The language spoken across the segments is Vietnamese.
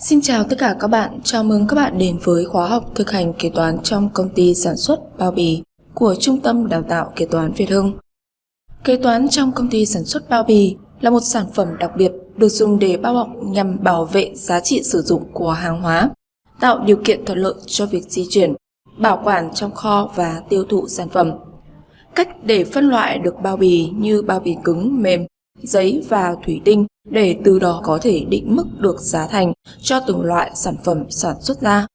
Xin chào tất cả các bạn, chào mừng các bạn đến với khóa học thực hành kế toán trong công ty sản xuất bao bì của Trung tâm Đào tạo Kế toán Việt Hưng. Kế toán trong công ty sản xuất bao bì là một sản phẩm đặc biệt được dùng để bao bọc nhằm bảo vệ giá trị sử dụng của hàng hóa, tạo điều kiện thuận lợi cho việc di chuyển, bảo quản trong kho và tiêu thụ sản phẩm. Cách để phân loại được bao bì như bao bì cứng, mềm, giấy và thủy tinh để từ đó có thể định mức được giá thành cho từng loại sản phẩm sản xuất ra.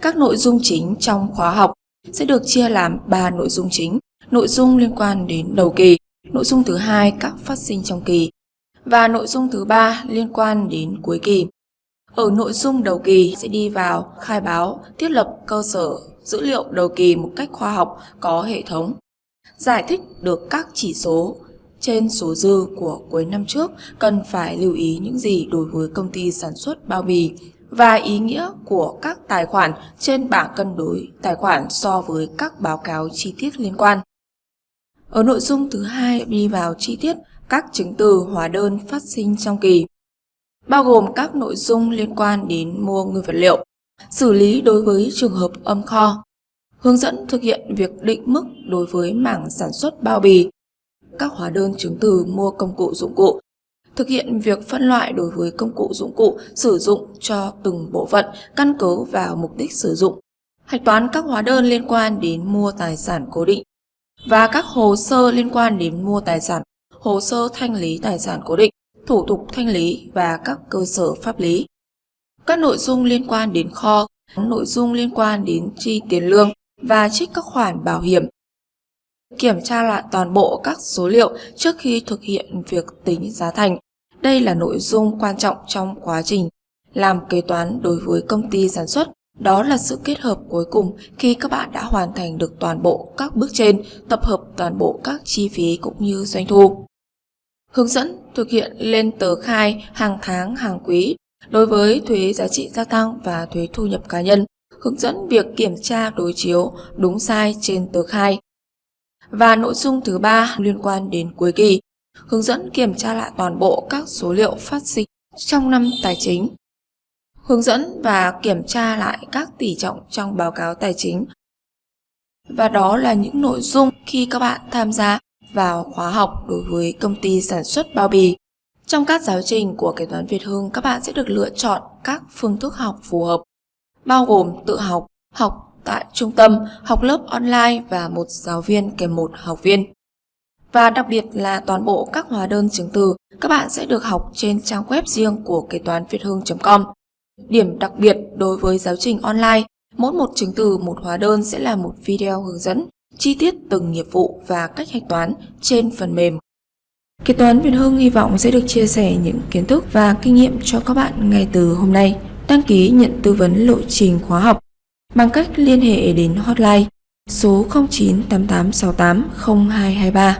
Các nội dung chính trong khóa học sẽ được chia làm 3 nội dung chính. Nội dung liên quan đến đầu kỳ, nội dung thứ hai các phát sinh trong kỳ và nội dung thứ ba liên quan đến cuối kỳ. Ở nội dung đầu kỳ sẽ đi vào khai báo, thiết lập cơ sở dữ liệu đầu kỳ một cách khoa học có hệ thống, giải thích được các chỉ số trên số dư của cuối năm trước cần phải lưu ý những gì đối với công ty sản xuất bao bì và ý nghĩa của các tài khoản trên bảng cân đối tài khoản so với các báo cáo chi tiết liên quan. Ở nội dung thứ hai đi vào chi tiết các chứng từ hóa đơn phát sinh trong kỳ, bao gồm các nội dung liên quan đến mua nguyên vật liệu, xử lý đối với trường hợp âm kho, hướng dẫn thực hiện việc định mức đối với mảng sản xuất bao bì các hóa đơn chứng từ mua công cụ dụng cụ, thực hiện việc phân loại đối với công cụ dụng cụ sử dụng cho từng bộ phận căn cứ vào mục đích sử dụng, hạch toán các hóa đơn liên quan đến mua tài sản cố định và các hồ sơ liên quan đến mua tài sản, hồ sơ thanh lý tài sản cố định, thủ tục thanh lý và các cơ sở pháp lý. Các nội dung liên quan đến kho, nội dung liên quan đến chi tiền lương và trích các khoản bảo hiểm Kiểm tra lại toàn bộ các số liệu trước khi thực hiện việc tính giá thành. Đây là nội dung quan trọng trong quá trình làm kế toán đối với công ty sản xuất. Đó là sự kết hợp cuối cùng khi các bạn đã hoàn thành được toàn bộ các bước trên, tập hợp toàn bộ các chi phí cũng như doanh thu. Hướng dẫn thực hiện lên tờ khai hàng tháng, hàng quý đối với thuế giá trị gia tăng và thuế thu nhập cá nhân. Hướng dẫn việc kiểm tra đối chiếu đúng sai trên tờ khai và nội dung thứ ba liên quan đến cuối kỳ, hướng dẫn kiểm tra lại toàn bộ các số liệu phát sinh trong năm tài chính. Hướng dẫn và kiểm tra lại các tỷ trọng trong báo cáo tài chính. Và đó là những nội dung khi các bạn tham gia vào khóa học đối với công ty sản xuất bao bì. Trong các giáo trình của kế toán Việt Hưng, các bạn sẽ được lựa chọn các phương thức học phù hợp, bao gồm tự học, học tại trung tâm, học lớp online và một giáo viên kèm một học viên. Và đặc biệt là toàn bộ các hóa đơn chứng từ các bạn sẽ được học trên trang web riêng của kế toán việt hương.com. Điểm đặc biệt đối với giáo trình online, mỗi một chứng từ một hóa đơn sẽ là một video hướng dẫn chi tiết từng nghiệp vụ và cách hạch toán trên phần mềm. Kế toán Việt Hương hy vọng sẽ được chia sẻ những kiến thức và kinh nghiệm cho các bạn ngay từ hôm nay. Đăng ký nhận tư vấn lộ trình khóa học bằng cách liên hệ đến hotline số 0988680223